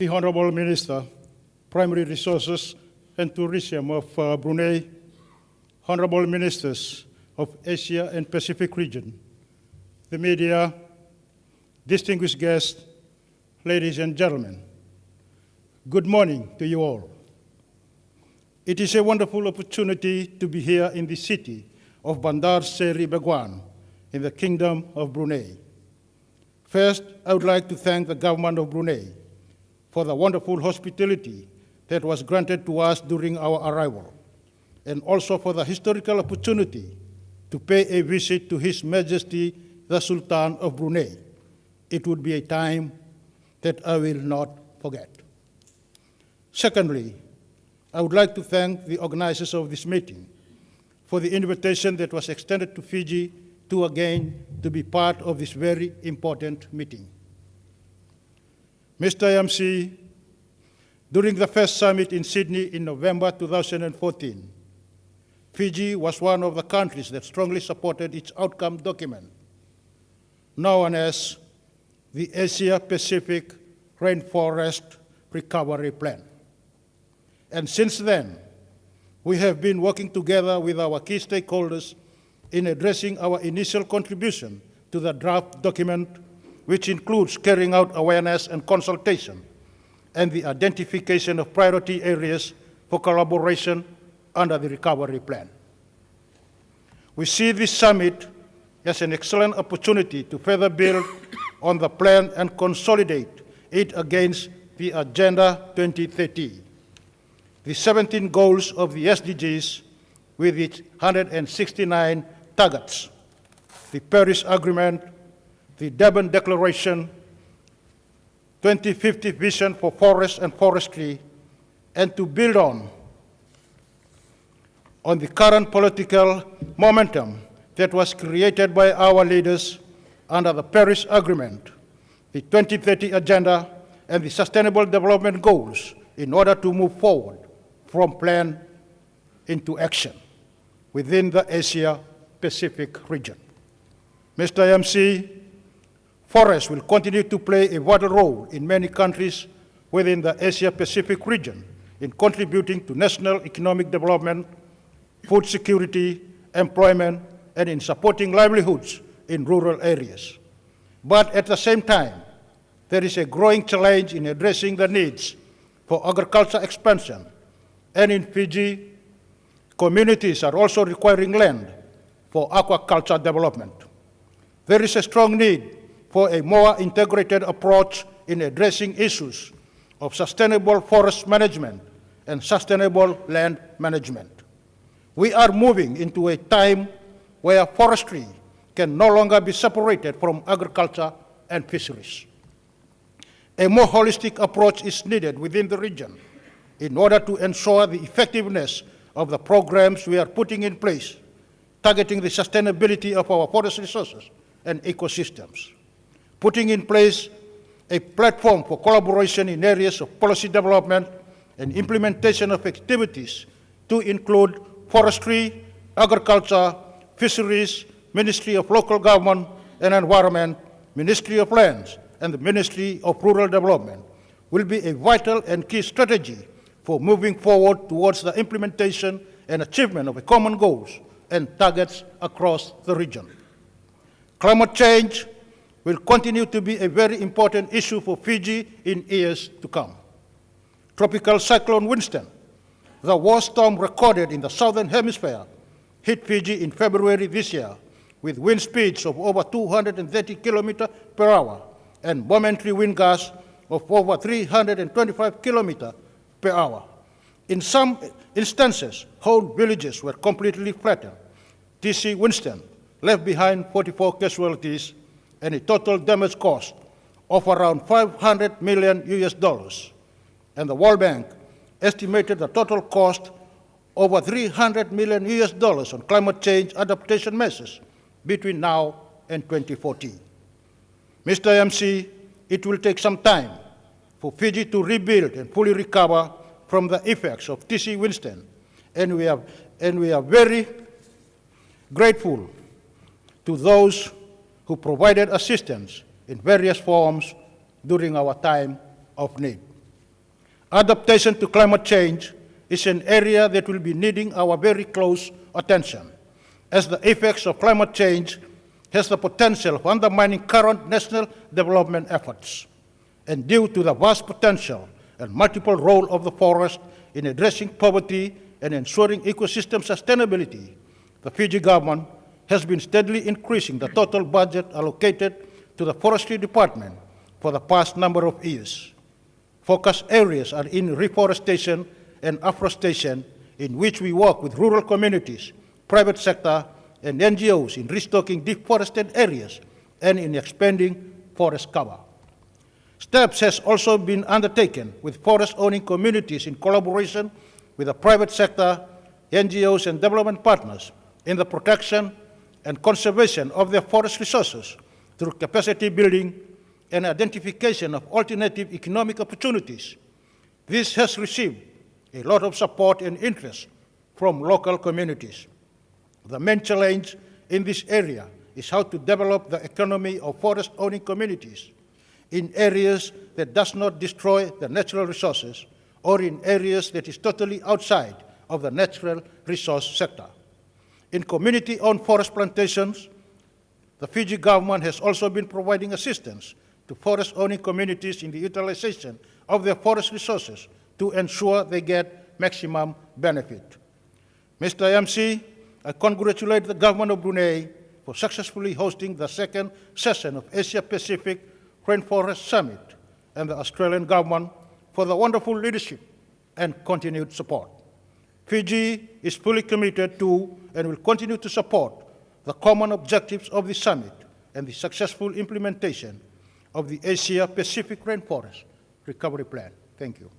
the Honorable Minister, Primary Resources and Tourism of uh, Brunei, Honorable Ministers of Asia and Pacific region, the media, distinguished guests, ladies and gentlemen, good morning to you all. It is a wonderful opportunity to be here in the city of Bandar Seri Begawan in the Kingdom of Brunei. First, I would like to thank the government of Brunei for the wonderful hospitality that was granted to us during our arrival, and also for the historical opportunity to pay a visit to His Majesty the Sultan of Brunei. It would be a time that I will not forget. Secondly, I would like to thank the organizers of this meeting for the invitation that was extended to Fiji to again to be part of this very important meeting. Mr. MC, during the first summit in Sydney in November 2014, Fiji was one of the countries that strongly supported its outcome document, known as the Asia Pacific Rainforest Recovery Plan. And since then, we have been working together with our key stakeholders in addressing our initial contribution to the draft document, which includes carrying out awareness and consultation and the identification of priority areas for collaboration under the recovery plan. We see this summit as an excellent opportunity to further build on the plan and consolidate it against the Agenda 2030 the 17 goals of the SDGs with its 169 targets, the Paris Agreement, the Durban Declaration, 2050 Vision for Forests and Forestry, and to build on, on the current political momentum that was created by our leaders under the Paris Agreement, the 2030 Agenda, and the Sustainable Development Goals in order to move forward from plan into action within the Asia-Pacific region. Mr. MC, forests will continue to play a vital role in many countries within the Asia-Pacific region in contributing to national economic development, food security, employment, and in supporting livelihoods in rural areas. But at the same time, there is a growing challenge in addressing the needs for agriculture expansion and in Fiji, communities are also requiring land for aquaculture development. There is a strong need for a more integrated approach in addressing issues of sustainable forest management and sustainable land management. We are moving into a time where forestry can no longer be separated from agriculture and fisheries. A more holistic approach is needed within the region in order to ensure the effectiveness of the programs we are putting in place, targeting the sustainability of our forest resources and ecosystems, putting in place a platform for collaboration in areas of policy development and implementation of activities to include forestry, agriculture, fisheries, Ministry of Local Government and Environment, Ministry of Lands, and the Ministry of Rural Development will be a vital and key strategy for moving forward towards the implementation and achievement of common goals and targets across the region. Climate change will continue to be a very important issue for Fiji in years to come. Tropical Cyclone Winston, the worst storm recorded in the southern hemisphere, hit Fiji in February this year with wind speeds of over 230 kilometers per hour and momentary wind gusts of over 325 kilometers per hour. In some instances, whole villages were completely flattened. TC Winston left behind 44 casualties and a total damage cost of around 500 million US dollars. And the World Bank estimated the total cost over 300 million US dollars on climate change adaptation measures between now and 2040. Mr. MC, it will take some time for Fiji to rebuild and fully recover from the effects of TC Winston. And we are, and we are very grateful to those who provided assistance in various forms during our time of need. Adaptation to climate change is an area that will be needing our very close attention, as the effects of climate change has the potential of undermining current national development efforts. And due to the vast potential and multiple role of the forest in addressing poverty and ensuring ecosystem sustainability, the Fiji government has been steadily increasing the total budget allocated to the forestry department for the past number of years. Focus areas are in reforestation and afforestation, in which we work with rural communities, private sector, and NGOs in restocking deforested areas and in expanding forest cover. Steps has also been undertaken with forest-owning communities in collaboration with the private sector, NGOs, and development partners in the protection and conservation of their forest resources through capacity building and identification of alternative economic opportunities. This has received a lot of support and interest from local communities. The main challenge in this area is how to develop the economy of forest-owning communities in areas that does not destroy the natural resources or in areas that is totally outside of the natural resource sector. In community-owned forest plantations, the Fiji government has also been providing assistance to forest-owning communities in the utilization of their forest resources to ensure they get maximum benefit. Mr. MC, I congratulate the government of Brunei for successfully hosting the second session of Asia Pacific Rainforest Summit and the Australian government for the wonderful leadership and continued support. Fiji is fully committed to and will continue to support the common objectives of the summit and the successful implementation of the Asia Pacific Rainforest Recovery Plan. Thank you.